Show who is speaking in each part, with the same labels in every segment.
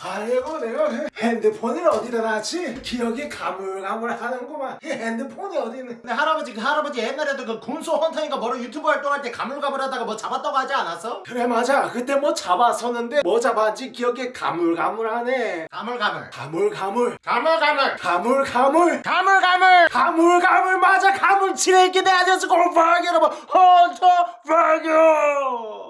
Speaker 1: 아이고 내가 그 핸드폰을 어디다 놨지? 기억이 가물가물하는구만. 이 핸드폰이 어디 있는
Speaker 2: 근데 할아버지 그 할아버지 옛날에도 그 군소 헌터인가 뭐로 유튜브 활동할 때 가물가물하다가 뭐 잡았다고 하지 않았어?
Speaker 1: 그래 맞아. 그때 뭐 잡았었는데 뭐 잡았지? 기억이 가물가물하네.
Speaker 2: 가물가물.
Speaker 1: 가물가물.
Speaker 2: 가물가물.
Speaker 1: 가물가물.
Speaker 2: 가물가물.
Speaker 1: 가물가물 맞아. 가물치레기 내 아저씨 골파기 여러분. 헌터 파교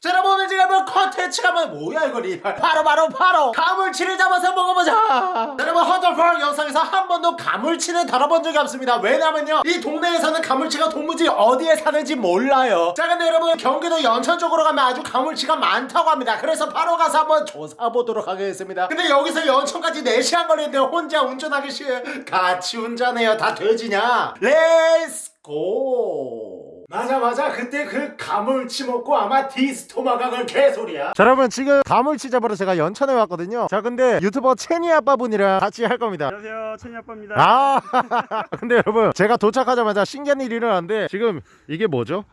Speaker 2: 자 여러분 오늘 제가 뭐 컨텐츠가 뭐 뭐야 이거 리발. 바로 바로 바로 가물치를 잡아서 먹어보자. 자, 여러분 헌터펄 영상에서 한 번도 가물치는 다뤄본 적이 없습니다. 왜냐면요 이 동네에서는 가물치가 도무지 어디에 사는지 몰라요. 자 근데 여러분 경기도 연천 쪽으로 가면 아주 가물치가 많다고 합니다. 그래서 바로 가서 한번 조사해보도록 하겠습니다. 근데 여기서 연천까지 4시간 걸리는데 혼자 운전하기 싫어 같이 운전해요. 다 돼지냐? let's go
Speaker 1: 맞아 맞아 그때 그 가물치 먹고 아마 디스토마가 그 개소리야.
Speaker 2: 자 여러분 지금 가물치 잡으러 제가 연천에 왔거든요. 자 근데 유튜버 채니 아빠분이랑 같이 할 겁니다.
Speaker 3: 안녕하세요 천이 아빠입니다.
Speaker 2: 아 근데 여러분 제가 도착하자마자 신기한 일이 일어났는데 지금 이게 뭐죠?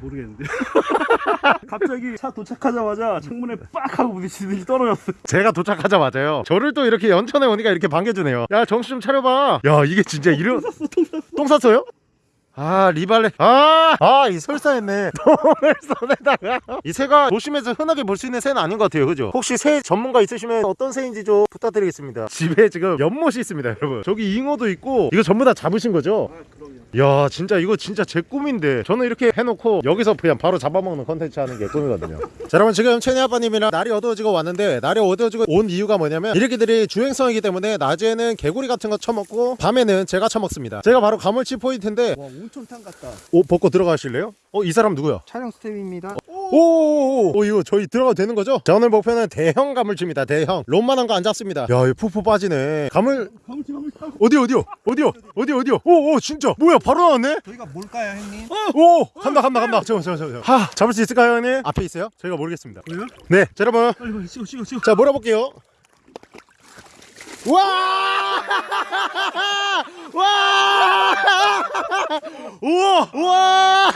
Speaker 3: 모르겠는데. 갑자기 차 도착하자마자 창문에 빡 하고 부딪히더니 떨어졌어
Speaker 2: 제가 도착하자마자요. 저를 또 이렇게 연천에 오니까 이렇게 반겨주네요. 야 정신 좀 차려봐. 야 이게 진짜 이런 똥 쌌어요? 아 리발레. 아아이 설사했네. 똥을 손에다가. 이 새가 도심에서 흔하게 볼 수 있는 새는 아닌 것 같아요. 그죠? 혹시 새 전문가 있으시면 어떤 새인지 좀 부탁드리겠습니다. 집에 지금 연못이 있습니다 여러분. 저기 잉어도 있고 이거 전부 다 잡으신 거죠?
Speaker 3: 아 그럼요.
Speaker 2: 야 진짜 이거 진짜 제 꿈인데. 저는 이렇게 해놓고 여기서 그냥 바로 잡아먹는 컨텐츠 하는 게 꿈이거든요. 자 여러분 지금 채니 아빠님이랑 날이 어두워지고 왔는데 날이 어두워지고 온 이유가 뭐냐면 이 레끼들이 주행성이기 때문에 낮에는 개구리 같은 거 처먹고 밤에는 제가 처먹습니다. 저게 바로 가물치 포인트인데
Speaker 4: 와 온천 탕 같다.
Speaker 2: 오 벗고 들어가실래요? 어 이 사람 누구야?
Speaker 4: 촬영 스텝입니다.
Speaker 2: 오오오 오, 이거 저희 들어가도 되는 거죠? 자 오늘 목표는 대형 가물치입니다 대형. 롬만한 거 안 잡습니다. 야 이거 푸푸 빠지네. 가물
Speaker 3: 가물치 가물치
Speaker 2: 어디 어디요? 어디요? 어디 어디요? 오오 진짜. 뭐야 바로 나왔네?
Speaker 4: 저희가 뭘까요 형님?
Speaker 2: 오 간다 간다 간다. 잠깐만 잠깐만 잠깐만. 하 잡을 수 있을까요 형님? 앞에 있어요? 저희가 모르겠습니다.
Speaker 3: 왜요?
Speaker 2: 네 자, 여러분.
Speaker 3: 빨리 빨리 찍어 찍어 찍어.
Speaker 2: 자 몰아볼게요 와! 와! 우와!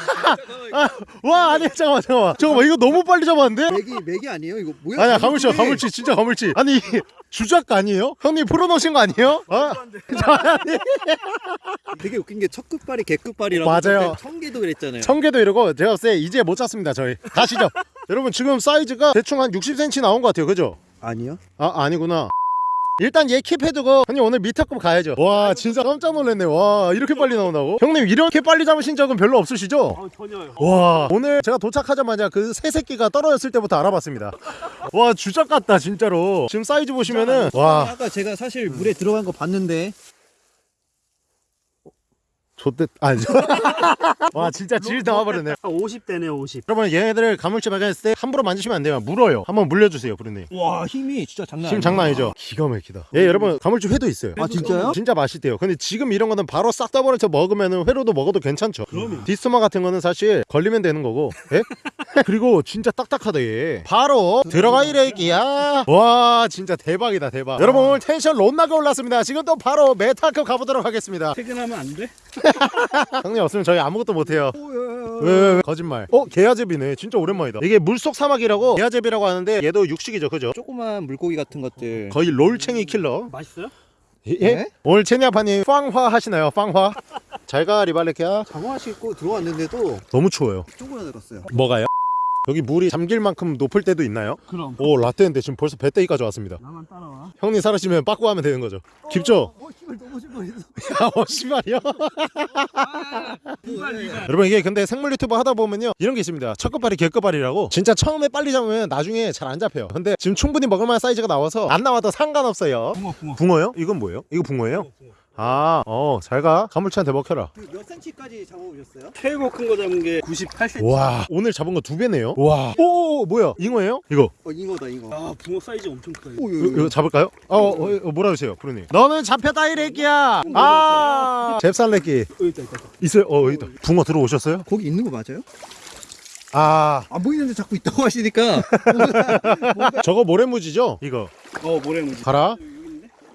Speaker 2: 아, 와 아니 잠깐만 잠깐만 잠깐만 이거 너무 빨리 잡았는데?
Speaker 4: 맥이 맥이 아니에요 이거 뭐야?
Speaker 2: 아니야 가물치야 가물치 진짜 가물치 아니 주작 아니에요? 형님 풀어놓으신 거 아니에요? 아니
Speaker 4: 되게 웃긴 게 첫 끝발이 개 끝발이라고
Speaker 2: 맞아요.
Speaker 4: 청개도 그랬잖아요
Speaker 2: 청개도 이러고 제가 봤을 때 이제 못 찾습니다 저희 가시죠 여러분 지금 사이즈가 대충 한 60cm 나온 것 같아요 그죠?
Speaker 4: 아니요?
Speaker 2: 아 아니구나 일단 얘 킵해두고 형님 오늘 미터급 가야죠. 와 진짜 깜짝 놀랐네. 와 이렇게 빨리 나온다고? 형님 이렇게 빨리 잡으신 적은 별로 없으시죠?
Speaker 3: 아 전혀요.
Speaker 2: 와 오늘 제가 도착하자마자 그 새 새끼가 떨어졌을 때부터 알아봤습니다. 와 주작 같다 진짜로. 지금 사이즈 보시면은 와.
Speaker 4: 아까 제가 사실 물에 들어간 거 봤는데
Speaker 2: 좆됐 아니 와 진짜 질 나와버렸네.
Speaker 3: 아 50대네요 50
Speaker 2: 여러분 얘네들을 가물치 발견했을 때 함부로 만지시면 안 돼요. 물어요. 한번 물려주세요 부르님.
Speaker 4: 와 힘이 진짜 장난
Speaker 2: 힘 장난 아니죠? 기가 막히다. 예 여러분 가물치 회도 있어요.
Speaker 4: 아 진짜요?
Speaker 2: 진짜 맛있대요. 근데 지금 이런 거는 바로 싹 떠버려서 먹으면 회로도 먹어도 괜찮죠?
Speaker 3: 그럼요.
Speaker 2: 디스토마 같은 거는 사실 걸리면 되는 거고 예? 그리고 진짜 딱딱하다 얘. 바로 들어가 이래기야. 와 진짜 대박이다 대박. 여러분 오늘 텐션 롯나게 올랐습니다. 지금 또 바로 메타급 가보도록 하겠습니다.
Speaker 3: 퇴근하면 안 돼?
Speaker 2: 형님 없으면 저희 아무것도 못해요
Speaker 4: 야, 야.
Speaker 2: 왜, 왜, 왜? 거짓말 어? 게아재비네 진짜 오랜만이다 이게 물속 사막이라고 게아재비라고 하는데 얘도 육식이죠 그죠?
Speaker 4: 조그만 물고기 같은 것들
Speaker 2: 거의 롤챙이 킬러
Speaker 3: 맛있어요?
Speaker 2: 예?
Speaker 4: 네?
Speaker 2: 오늘 채니아빠님 빵화 하시나요? 빵화? 잘가 리발레키야
Speaker 4: 장화 신고 들어왔는데도
Speaker 2: 너무 추워요
Speaker 4: 쪼그라들었어요
Speaker 2: 뭐가요? 여기 물이 잠길 만큼 높을 때도 있나요?
Speaker 3: 그럼.
Speaker 2: 오 라떼인데 지금 벌써 배때기까지 왔습니다.
Speaker 3: 나만 따라와.
Speaker 2: 형님 사라지면 빠꾸 하면 되는 거죠. 깊죠?
Speaker 4: 어 힘을 너무 실망했어
Speaker 2: 야, 어, 씨발이요?
Speaker 3: 이발 이발.
Speaker 2: 여러분 이게 근데 생물 유튜버 하다 보면요. 이런 게 있습니다. 첫 끝발이 개끝발이라고. 진짜 처음에 빨리 잡으면 나중에 잘 안 잡혀요. 근데 지금 충분히 먹을만한 사이즈가 나와서 안 나와도 상관없어요.
Speaker 3: 붕어 붕어.
Speaker 2: 붕어요? 이건 뭐예요? 이거 붕어예요? 아, 어, 잘 가. 가물치한테 먹혀라.
Speaker 4: 몇 cm까지 잡아보셨어요?
Speaker 3: 최고 큰 거 잡은 게 98cm
Speaker 2: 와, 오늘 잡은 거 두 배네요. 와, 오, 뭐야? 잉어예요? 이거.
Speaker 4: 어 잉어다 잉어
Speaker 3: 아 붕어 사이즈 엄청 크다 이거.
Speaker 4: 오,
Speaker 2: 이거, 이거 잡을까요? 어, 어, 어 뭐라 하세요, 프로님? 너는 잡혔다 이 래끼야. 아, 잽살래끼
Speaker 3: 어 있다 있다 있다
Speaker 2: 있어요? 어, 여기 있다. 붕어 들어오셨어요?
Speaker 4: 거기 있는 거 맞아요?
Speaker 2: 아,
Speaker 4: 안 보이는데 자꾸 있다고 하시니까
Speaker 2: 저거 모래무지죠? 이거
Speaker 3: 어 모래무지
Speaker 2: 가라.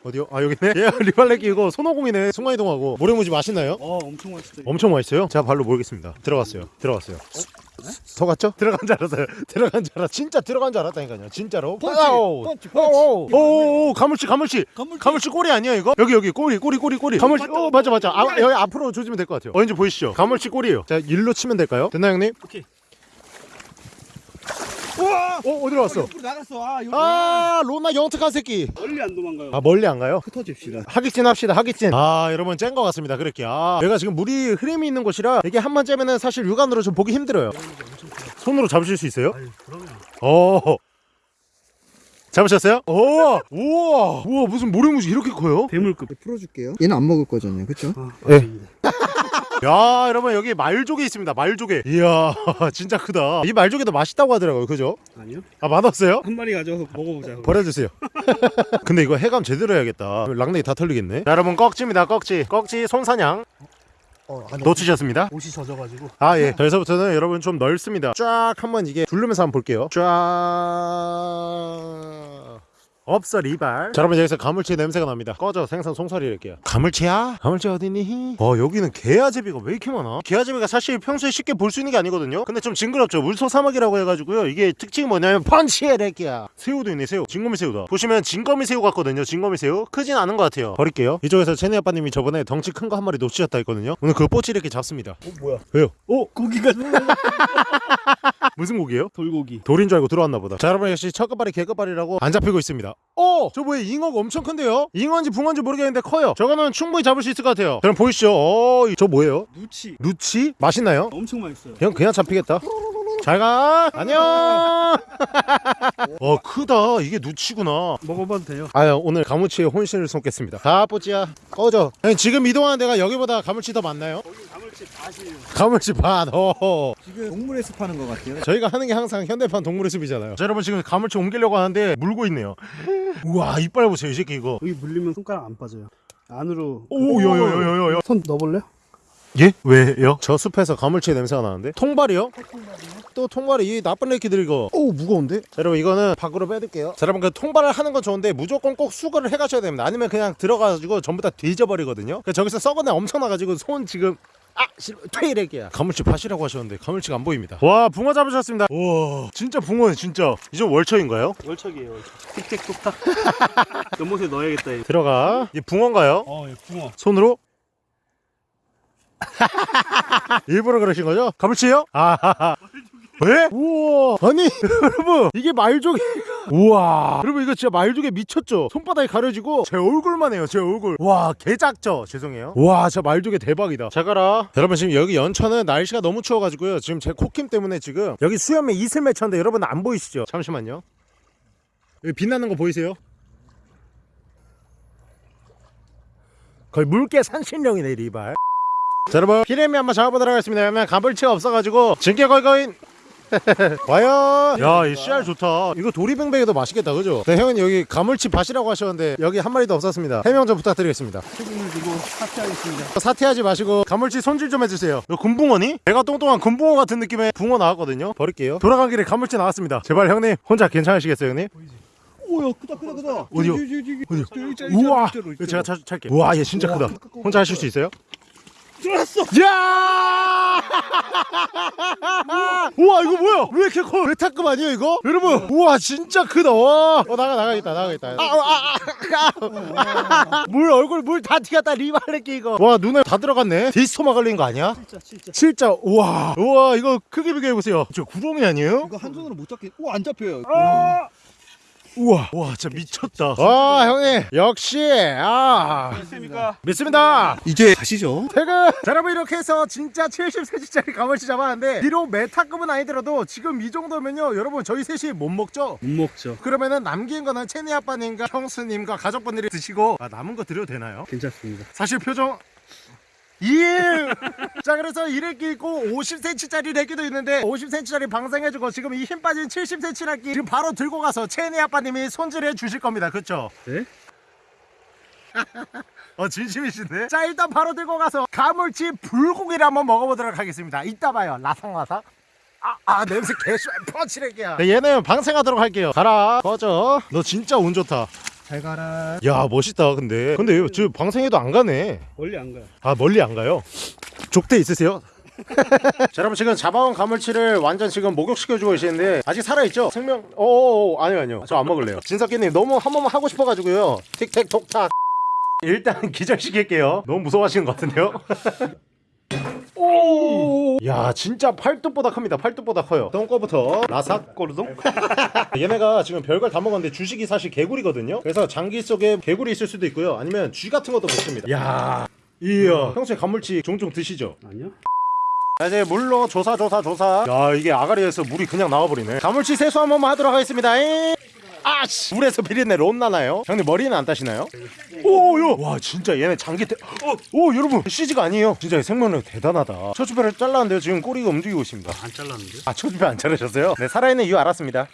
Speaker 2: 어디요? 아 여기네. 예, 리발레끼 이거 손오공이네. 순간이동하고 모래무지 맛있나요?
Speaker 3: 어 엄청 맛있어 이거.
Speaker 2: 엄청 맛있어요. 제가 발로 모르겠습니다. 들어갔어요. 들어갔어요. 속았죠? 들어간 줄 알았어요 들어간 줄 알았 진짜 들어간 줄 알았다니까요 진짜로
Speaker 4: 펀치. 펀치,
Speaker 2: 오오 오오 가물치 가물치
Speaker 4: 가물치.
Speaker 2: 가물치 꼬리 아니야 이거? 여기 여기 꼬리 꼬리 꼬리 꼬리 가물치 어 맞아 맞아 아, 여기 앞으로 조지면 될 것 같아요 어딘지 보이시죠? 가물치 꼬리예요 자 일로 치면 될까요? 됐나 형님?
Speaker 3: 오케이.
Speaker 4: 우와!
Speaker 2: 어 어디로 왔어?
Speaker 4: 옆으로 나갔어. 아.
Speaker 2: 아 로나 영특한 새끼
Speaker 3: 멀리 안 도망가요.
Speaker 2: 아 멀리 안 가요?
Speaker 4: 흩어집시다.
Speaker 2: 하객진 합시다 하객진 아 여러분 짠것 같습니다 그렇게 아 여기가 지금 물이 흐름이 있는 곳이라 이게 한 번 째면은 사실 육안으로 좀 보기 힘들어요 손으로 잡으실 수 있어요?
Speaker 3: 아유, 그러면.
Speaker 2: 어 잡으셨어요? 오 우와 우와 무슨 모래무지 이렇게 커요?
Speaker 3: 대물급.
Speaker 4: 풀어줄게요. 얘는 안 먹을 거잖아요, 그렇죠?
Speaker 3: 아,
Speaker 2: 예. 야 여러분 여기 말조개 있습니다 말조개 이야 진짜 크다 이 말조개도 맛있다고 하더라고요 그죠?
Speaker 3: 아니요.
Speaker 2: 아 맛없어요?
Speaker 3: 한 마리 가져와서 먹어보자.
Speaker 2: 버려주세요 근데 이거 해감 제대로 해야겠다 랑내기 다 털리겠네 자, 여러분 꺽지입니다 꺽지 꺽지 손사냥
Speaker 3: 어, 아니,
Speaker 2: 놓치셨습니다
Speaker 3: 옷이 젖어가지고.
Speaker 2: 아 예. 여기서부터는 여러분 좀 넓습니다. 쫙 한번 이게 둘르면서 한번 볼게요. 쫙 없어 리발. 자 여러분 여기서 가물치 냄새가 납니다. 꺼져 생선 송사리 할게요. 가물치야? 가물치 어디니? 어 여기는 개아제비가 왜 이렇게 많아? 개아제비가 사실 평소에 쉽게 볼 수 있는 게 아니거든요. 근데 좀 징그럽죠. 물소 사막이라고 해가지고요. 이게 특징이 뭐냐면 펀치의 렉이야. 새우도 있네 새우. 진거미 새우다. 보시면 진거미 새우 같거든요. 진거미 새우. 크진 않은 것 같아요. 버릴게요. 이쪽에서 체니 아빠님이 저번에 덩치 큰 거 한 마리 놓치셨다 했거든요. 오늘 그 뽀찌 이렇게 잡습니다.
Speaker 3: 어, 뭐야?
Speaker 2: 왜요? 오
Speaker 3: 고기가
Speaker 2: 무슨 고기예요?
Speaker 3: 돌고기.
Speaker 2: 돌인 줄 알고 들어왔나 보다. 자 여러분 역시 첫 끝발이 개끝발이라고 안 잡히고 있습니다. 어! 저 뭐야 잉어가 엄청 큰데요? 잉어인지 붕어인지 모르겠는데 커요. 저거는 충분히 잡을 수 있을 것 같아요. 그럼 보이시죠? 어, 저 뭐예요?
Speaker 3: 누치.
Speaker 2: 누치? 맛있나요?
Speaker 3: 엄청 맛있어요.
Speaker 2: 그냥 그냥 잡히겠다. 잘 가. 안녕. 어 크다. 이게 누치구나.
Speaker 3: 먹어봐도 돼요.
Speaker 2: 아 오늘 가무치에 혼신을 쏟겠습니다. 가 뽀찌야 꺼져. 아니, 지금 이동하는 데가 여기보다 가물치 더 많나요?
Speaker 3: 거기
Speaker 2: 가물치 반. 어.
Speaker 4: 지금 동물의 숲 하는 것 같아요.
Speaker 2: 저희가 하는 게 항상 현대판 동물의 숲이잖아요. 자, 여러분 지금 가물치 옮기려고 하는데 물고 있네요. 우와 이빨 보세요 이 새끼 이거.
Speaker 3: 여기 물리면 손가락 안 빠져요. 안으로.
Speaker 2: 오 요요요요요.
Speaker 3: 손 넣어볼래요?
Speaker 2: 예? 왜요? 저 숲에서 가물치 냄새가 나는데? 통발이요? 또 통발이 이 나쁜 애기들 이거 오 무거운데? 자, 여러분 이거는 밖으로 빼둘게요 자, 여러분 그 통발을 하는 건 좋은데 무조건 꼭 수거를 해 가셔야 됩니다 아니면 그냥 들어가가지고 전부 다 뒤져버리거든요 그러니까 저기서 썩은 애 엄청 나가지고 손 지금 아! 퇴이렉이야 가물치 밭이라고 하셨는데 가물치가 안 보입니다 와 붕어 잡으셨습니다 와 진짜 붕어네 진짜 이제 월처인가요?
Speaker 3: 월척이에요, 월척. 틱틱톡탁. 연못에 넣어야겠다, 이거.
Speaker 2: 들어가 이 붕어인가요?
Speaker 3: 어, 예, 붕어.
Speaker 2: 손으로 일부러 그러신 거죠? 가물치요? 아 왜? 우와. 아니 여러분 이게 말조개. 우와. 여러분 이거 진짜 말조개 미쳤죠? 손바닥이 가려지고 제 얼굴만 해요 제 얼굴. 와 개작죠? 죄송해요. 와 진짜 말조개 대박이다. 잘 가라. 여러분 지금 여기 연천은 날씨가 너무 추워가지고요. 지금 제 코킴 때문에 지금 여기 수염에 이슬 맺혔는데 여러분 안 보이시죠? 잠시만요. 여기 빛나는 거 보이세요? 거의 물개 산신령이네 리발. 자 여러분 피레미 한번 잡아보도록 하겠습니다. 왜냐면 가물치가 없어가지고 거의 거의 과연 야이 씨알 좋다 이거 도리뱅뱅이도 맛있겠다 그죠? 네 형은 여기 가물치 밭이라고 하셨는데 여기 한 마리도 없었습니다 해명 좀 부탁드리겠습니다
Speaker 3: 책임을 지고 사퇴하겠습니다.
Speaker 2: 사퇴하지 마시고 가물치 손질 좀 해주세요 너 금붕어니? 배가 똥똥한 금붕어 같은 느낌의 붕어 나왔거든요 버릴게요 돌아간 길에 가물치 나왔습니다 제발 형님 혼자 괜찮으시겠어요 형님?
Speaker 4: 오야 크다 크다 크다.
Speaker 2: 어디요? 어디요? 우와 이거 제가 차, 찰게요
Speaker 4: 우와.
Speaker 2: 우와 얘 진짜
Speaker 4: 우와,
Speaker 2: 크다
Speaker 4: 크다, 크다.
Speaker 2: 혼자 하실 수 있어요?
Speaker 3: 들어왔어!
Speaker 2: 야! 우와 이거 뭐야? 왜 이렇게 커? 메타급 아니에요 이거? 여러분 우와 진짜 크다 와. 어 나가 나가겠다 나가겠다. 아 아 아 물 얼굴 물 다 튀겼다 리발레끼 이거. 와 눈에 다 들어갔네. 디스토마 걸린 거 아니야?
Speaker 3: 진짜, 진짜.
Speaker 2: 진짜 우와 우와 이거 크기 비교해 보세요. 저 구렁이 아니에요?
Speaker 4: 이거 한 손으로 못 잡겠. 오 안 잡혀요.
Speaker 2: 우와 와 진짜 미쳤다. 와 형님 역시 아
Speaker 3: 됐습니까?
Speaker 2: 믿습니다.
Speaker 4: 이제 가시죠.
Speaker 2: 퇴근! 자 여러분 이렇게 해서 진짜 70cm짜리 가물치 잡았는데 비록 메타급은 아니더라도 지금 이 정도면요 여러분 저희 셋이 못 먹죠?
Speaker 3: 못 먹죠.
Speaker 2: 그러면은 남긴 거는 체니 아빠님과 형수님과 가족분들이 드시고 아, 남은 거 드려도 되나요?
Speaker 3: 괜찮습니다.
Speaker 2: 사실 표정 일! 자 그래서 이래끼 있고 50cm짜리 래끼도 있는데 50cm짜리 방생해주고 지금 이 힘 빠진 70cm 래끼 지금 바로 들고 가서 체니 아빠님이 손질해 주실 겁니다 그쵸?
Speaker 3: 네?
Speaker 2: 어 진심이신데? 자 일단 바로 들고 가서 가물치 불고기를 한번 먹어보도록 하겠습니다 이따 봐요 라상라상 아, 아 냄새 개쉬 펀치렉이야 네, 얘는 방생하도록 할게요 가라 꺼져 너 진짜 운 좋다
Speaker 4: 잘 가라.
Speaker 2: 야 멋있다 근데 근데 저 방생해도 안 가네
Speaker 3: 멀리 안 가요.
Speaker 2: 아 멀리 안 가요 족대 있으세요? 자 여러분 지금 잡아온 가물치를 완전 지금 목욕시켜주고 계시는데 아직 살아있죠? 생명 오 아니요 아니요 저 안 먹을래요 진석기님 너무 한 번만 하고 싶어가지고요 틱택톡탁 일단 기절시킬게요 너무 무서워하시는 것 같은데요? 오! 야 진짜 팔뚝보다 큽니다 팔뚝보다 커요 똥꼬부터 라삭 꼬르동 얘네가 지금 별걸 다 먹었는데 주식이 사실 개구리거든요 그래서 장기 속에 개구리 있을 수도 있고요 아니면 쥐 같은 것도 먹습니다 야 이야 평소에 간물치 종종 드시죠?
Speaker 3: 아니요.
Speaker 2: 자 이제 물로 조사 조사 조사 야 이게 아가리에서 물이 그냥 나와버리네 가물치 세수 한 번만 하도록 하겠습니다 잉. 아씨 물에서 비린내 론 나나요? 형님 머리는 안 따시나요? 오요 와 진짜 얘네 장기 대... 어, 오 여러분. CG가 아니에요. 진짜 생명력 대단하다. 척추뼈를 잘랐는데요. 지금 꼬리가 움직이고 있습니다.
Speaker 3: 안 잘랐는데?
Speaker 2: 아 척추뼈 안 자르셨어요? 네 살아있는 이유 알았습니다.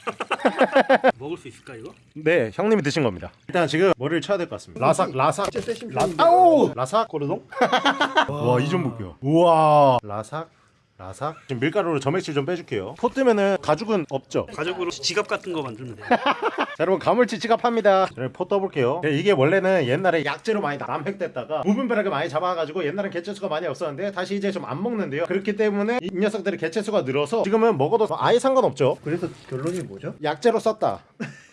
Speaker 3: 먹을 수 있을까 이거?
Speaker 2: 네 형님이 드신 겁니다. 일단 지금 머리를 쳐야 될 것 같습니다. 라삭 라삭. 라... 아우 라삭 꼬르동? 와 이 좀 볼게요. 우와. 라삭 라삭 지금 밀가루로 점액질 좀 빼줄게요. 포 뜨면은 가죽은 없죠?
Speaker 3: 가죽으로 지갑 같은 거 만들면 돼.
Speaker 2: 자 여러분 가물치 지갑합니다. 여러분 포 떠볼게요. 네, 이게 원래는 옛날에 약재로 많이 남획됐다가 무분별하게 많이 잡아가지고 옛날엔 개체수가 많이 없었는데 다시 이제 좀 안 먹는데요. 그렇기 때문에 이 녀석들의 개체수가 늘어서 지금은 먹어도 아예 상관없죠?
Speaker 4: 그래서 결론이 뭐죠?
Speaker 2: 약재로 썼다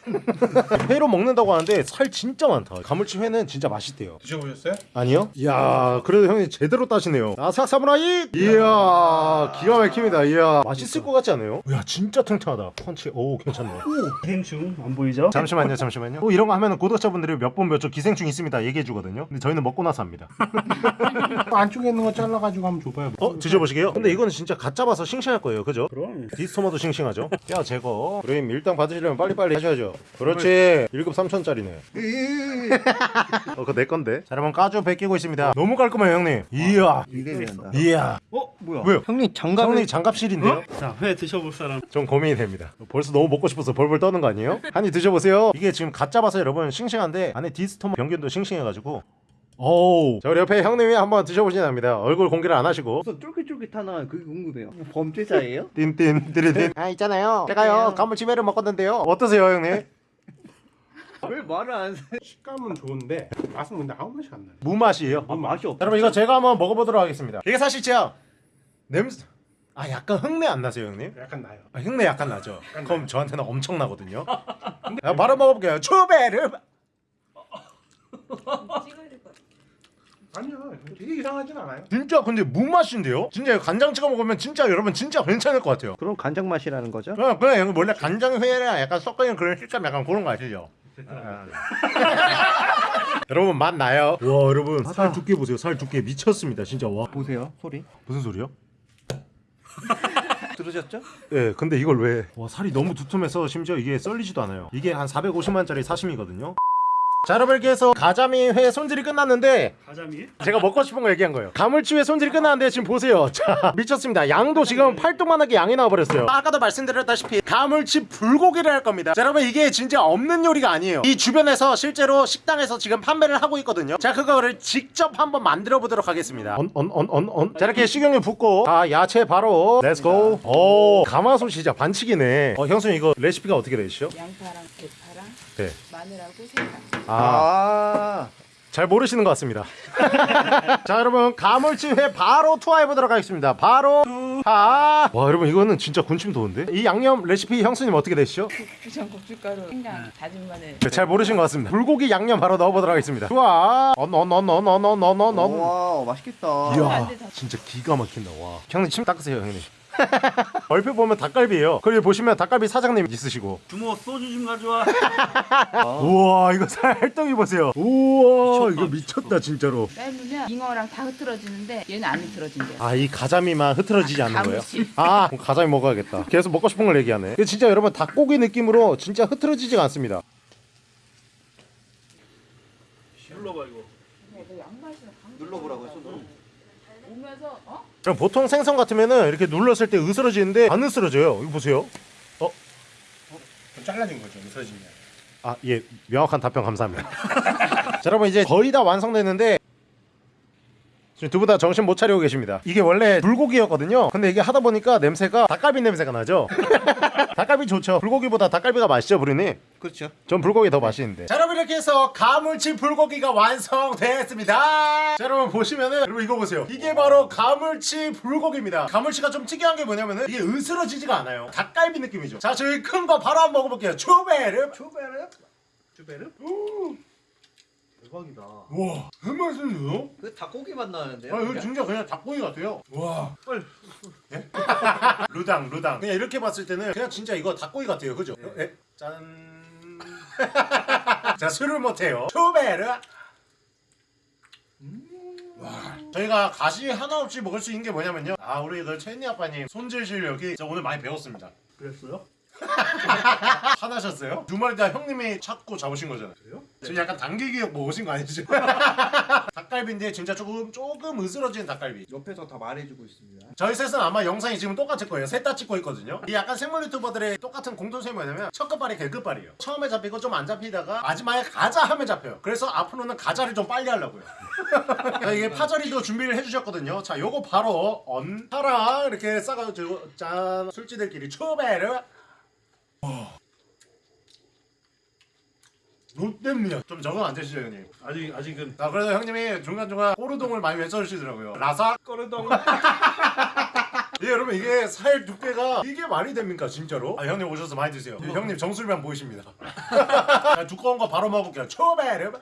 Speaker 2: 회로 먹는다고 하는데 살 진짜 많다 가물치 회는 진짜 맛있대요
Speaker 1: 드셔보셨어요?
Speaker 2: 아니요? 이야 그래도 형님 제대로 따시네요 아삭 사무라이 이야 기가 막힙니다 이야 맛있을 것 같지 않아요? 이야 진짜 탱탱하다 펀치 오 괜찮네
Speaker 3: 기생충 안 보이죠?
Speaker 2: 잠시만요 잠시만요 또 이런 거 하면 구독자분들이 몇 번 몇 초 기생충 있습니다 얘기해 주거든요 근데 저희는 먹고 나서 합니다
Speaker 1: 안쪽에 있는 거 잘라가지고 한번 줘봐요.
Speaker 2: 어? 드셔보시게요? 근데 이거는 진짜 갓 잡아서 싱싱할 거예요 그죠?
Speaker 3: 그럼.
Speaker 2: 디스토마도 싱싱하죠 뼈 제거 그럼 밀당 받으시려면 빨리빨리 하셔야죠 그렇지 1급 3천짜리네 어 그거 내 건데 자 여러분 까주 베끼고 있습니다 너무 깔끔해요 형님 이야
Speaker 4: 이래 된다.
Speaker 2: 이야
Speaker 3: 어 뭐야?
Speaker 2: 왜요?
Speaker 4: 형님 장갑
Speaker 2: 형님 장갑실인데요?
Speaker 3: 자, 회 드셔볼 사람.
Speaker 2: 좀 고민이 됩니다. 벌써 너무 먹고 싶어서 벌벌 떠는 거 아니에요? 한입 드셔보세요. 이게 지금 갓 잡아서 여러분 싱싱한데 안에 디스토마 병균도 싱싱해가지고 오우 자 우리 옆에 형님이 한번 드셔보시면 합니다. 얼굴 공개를 안 하시고
Speaker 4: 무슨 쫄깃쫄깃하나 그게 궁금해요. 범죄자예요?
Speaker 2: 띵띵 띠리띵 아 있잖아요. 제가요 가물치매를 먹었는데요. 어떠세요 형님?
Speaker 4: 왜 말을 안 해?
Speaker 1: 식감은 좋은데 맛은 근데 아무 맛이 안 나요.
Speaker 2: 무맛이에요.
Speaker 4: 아 맛이 없.
Speaker 2: 여러분 이거 제가 한번 먹어보도록 하겠습니다. 이게 사실 제가 냄새 아 약간 흙내 안 나세요 형님?
Speaker 1: 약간 나요.
Speaker 2: 아, 흉내 약간 나죠. 그럼 저한테는 엄청 나거든요. 야, 바로 먹어볼게요. 추베르.
Speaker 1: 아니요, 되게 이상하진 않아요.
Speaker 2: 진짜 근데 무맛인데요? 진짜 간장 찍어 먹으면 진짜 여러분 진짜 괜찮을 것 같아요.
Speaker 4: 그럼 간장 맛이라는 거죠?
Speaker 2: 그냥 그냥 이거 원래 간장 회랑 약간 섞여 있는 그런 식감 약간 그런 거 아시죠? 여러분 맛 나요. 와 여러분 살 두께 보세요. 살 두께 미쳤습니다. 진짜 와
Speaker 4: 보세요 소리.
Speaker 2: 무슨 소리요?
Speaker 4: 들으셨죠?
Speaker 2: 예, 근데 이걸 왜? 와 살이 너무 두툼해서 심지어 이게 썰리지도 않아요. 이게 한 450만짜리 사시미거든요. 자 여러분 이렇게 해서 가자미 회 손질이 끝났는데
Speaker 3: 가자미?
Speaker 2: 제가 먹고 싶은 거 얘기한 거예요. 가물치회 손질이 끝났는데 지금 보세요. 자 미쳤습니다. 양도 지금 팔뚝만하게 양이 나와버렸어요. 아까도 말씀드렸다시피 가물치 불고기를 할 겁니다. 자, 여러분 이게 진짜 없는 요리가 아니에요. 이 주변에서 실제로 식당에서 지금 판매를 하고 있거든요. 자 그거를 직접 한번 만들어 보도록 하겠습니다. 언 언 언 언 언. 자 이렇게 식용유 붓고 자 야채 바로 let's go. 오 가마솥 진짜 반칙이네. 어 형수님 이거 레시피가 어떻게 되시죠?
Speaker 5: 양파랑 대파랑
Speaker 2: 네.
Speaker 5: 마늘하고 생강.
Speaker 2: 아.
Speaker 4: 아.
Speaker 2: 잘 모르시는 것 같습니다. 자, 여러분 가물치회 바로 투하해 보도록 하겠습니다. 바로 투하. 와, 여러분 이거는 진짜 군침 도는데? 이 양념 레시피 형수님 어떻게 되시죠?
Speaker 5: 부천 고춧가루, 생강, 다진 마늘.
Speaker 2: 네, 잘 모르신 것 같습니다. 불고기 양념 바로 넣어 보도록 하겠습니다. 투하. 언언언언언언언언.
Speaker 4: 와 맛있겠다.
Speaker 2: 이야, 진짜 기가 막힌다. 와. 형님 침 닦으세요, 형님. 얼핏 보면 닭갈비예요. 그리고 보시면 닭갈비 사장님 있으시고.
Speaker 3: 주모 소주 좀 가져와.
Speaker 2: 우와, 이거 살덩이 보세요. 우와,
Speaker 3: 미쳤다,
Speaker 2: 이거 미쳤다 진짜로.
Speaker 5: 삶으면 잉어랑 다 흐트러지는데 얘는 안 흐트러진대요.
Speaker 2: 아이 가자미만 흐트러지지
Speaker 5: 아,
Speaker 2: 않는 거예요? 아 그럼 가자미 먹어야겠다 계속 먹고 싶은 걸 얘기하네 이게 진짜 여러분 닭고기 느낌으로 진짜 흐트러지지가 않습니다
Speaker 3: 눌러봐 이거.
Speaker 4: 눌러보라고요 손으로.
Speaker 5: 오면서 어?
Speaker 2: 그럼 보통 생선 같으면은 이렇게 눌렀을 때 으스러지는데 안 으스러져요. 이거 보세요.
Speaker 1: 좀 잘라진 거죠, 무서지면.
Speaker 2: 아 예. 명확한 답변 감사합니다. 자 여러분 이제 거의 다 완성됐는데 지금 두 분 다 정신 못 차리고 계십니다. 이게 원래 불고기였거든요. 근데 이게 하다 보니까 냄새가 닭갈비 냄새가 나죠. 닭갈비 좋죠. 불고기보다 닭갈비가 맛있죠, 부리님.
Speaker 4: 그렇죠.
Speaker 2: 전 불고기 더 맛있는데. 자, 여러분 이렇게 해서 가물치 불고기가 완성됐습니다. 자, 여러분 보시면은 여러분 이거 보세요. 이게 바로 가물치 불고기입니다. 가물치가 좀 특이한 게 뭐냐면은 이게 으스러지지가 않아요. 닭갈비 느낌이죠. 자, 저희 큰 거 바로 한번 먹어볼게요. 초베르.
Speaker 1: 초베르?
Speaker 3: 주베르? 대박이다.
Speaker 2: 와, 그 맛있는데요?
Speaker 4: 그 닭고기 맛 나는데요?
Speaker 2: 아, 이거 진짜 그냥 닭고기 같아요. 와.
Speaker 3: 헐.
Speaker 2: 예? 루당, 루당. 그냥 이렇게 봤을 때는 그냥 진짜 이거 닭고기 같아요. 그죠? 예? 짠. 자, 술을 못해요. 초베르. 와, 저희가 가시 하나 없이 먹을 수 있는 게 뭐냐면요. 아, 우리 그 채니 아빠님 손질 실력이 저 오늘 많이 배웠습니다.
Speaker 3: 그랬어요?
Speaker 2: 화나셨어요? 두 마리 다 형님이 찾고 잡으신
Speaker 3: 거잖아요.
Speaker 2: 지금 약간 당기기역 뭐 오신 거 아니죠? 닭갈비인데 진짜 조금 조금 으스러진 닭갈비.
Speaker 4: 옆에서 다 말해주고 있습니다.
Speaker 2: 저희 셋은 아마 영상이 지금 똑같을 거예요. 셋 다 찍고 있거든요. 이 약간 생물 유튜버들의 똑같은 공통점이 뭐냐면 첫 끝발이 개끝발이에요. 처음에 잡히고 좀 안 잡히다가 마지막에 가자 하면 잡혀요. 그래서 앞으로는 가자를 좀 빨리 하려고요. 자, 이게 파절이도 준비를 해주셨거든요. 자, 요거 바로 언타라 이렇게 싸가지고 짠 술지들끼리 초베르. 롯데입니다. 좀 적응 안 되시죠, 형님?
Speaker 3: 아직 아직은
Speaker 2: 자, 그래서 형님이 중간중간 꼬르동을 많이 외쳐주시더라고요. 라사
Speaker 3: 꺼르덩.
Speaker 2: 예, 여러분 이게 살 두께가 이게 말이 됩니까 진짜로? 아 형님 오셔서 많이 드세요.
Speaker 3: 어.
Speaker 2: 형님 정수리만 보이십니다. 자, 두꺼운 거 바로 먹을게요. 초베르.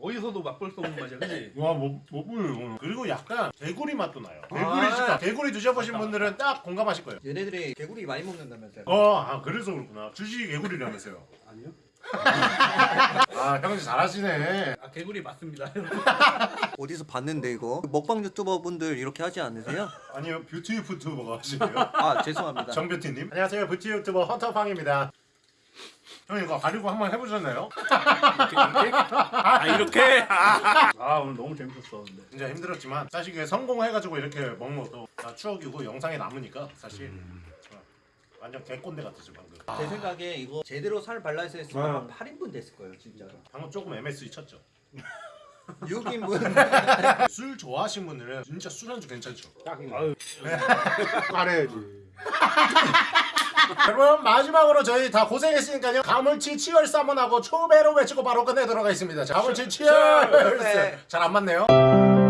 Speaker 3: 어디서도 맛볼 수 없는 맛이야, 그지?
Speaker 2: 와 못 못 보여요. 그리고 약간 개구리 맛도 나요. 개구리
Speaker 3: 아.
Speaker 2: 식감. 개구리 드셔보신 분들은 딱 공감하실 거예요.
Speaker 4: 얘네들이 개구리 많이 먹는다면서요?
Speaker 2: 어, 아 그래서 그렇구나. 주식이 개구리라면서요.
Speaker 3: 아니요.
Speaker 2: 아 형님 잘하시네.
Speaker 3: 아 개구리 맞습니다.
Speaker 4: 어디서 봤는데 이거? 먹방 유튜버 분들 이렇게 하지 않으세요?
Speaker 2: 아니요 뷰티 유튜버가 하시네요.
Speaker 4: 아 죄송합니다.
Speaker 2: 정뷰티님. 안녕하세요 뷰티 유튜버 헌터팡입니다. 형님 이거 가리고 한번 해보셨나요?
Speaker 3: 이렇게 이렇게? 아 이렇게? 아 오늘 너무 재밌었어, 근데.
Speaker 2: 진짜 힘들었지만 사실 이게 성공해가지고 이렇게 먹는 것도 다 추억이고 영상에 남으니까 사실 어, 완전 개꼰대 같았죠 방금
Speaker 4: 제 생각에 이거 제대로 살 발라서 했으면
Speaker 3: 아.
Speaker 4: 8인분 됐을 거예요 진짜로.
Speaker 2: 방금 조금 MSG 쳤죠
Speaker 4: 6인분.
Speaker 2: 술 좋아하시는 분들은 진짜 술안주 괜찮죠
Speaker 3: 아유,
Speaker 1: 말해야지.
Speaker 2: 여러분 마지막으로 저희 다 고생했으니까요. 가물치 치얼스 한번 하고 초배로 외치고 바로 끝내도록 하겠습니다. 자, 가물치 치얼스. 잘 안 맞네요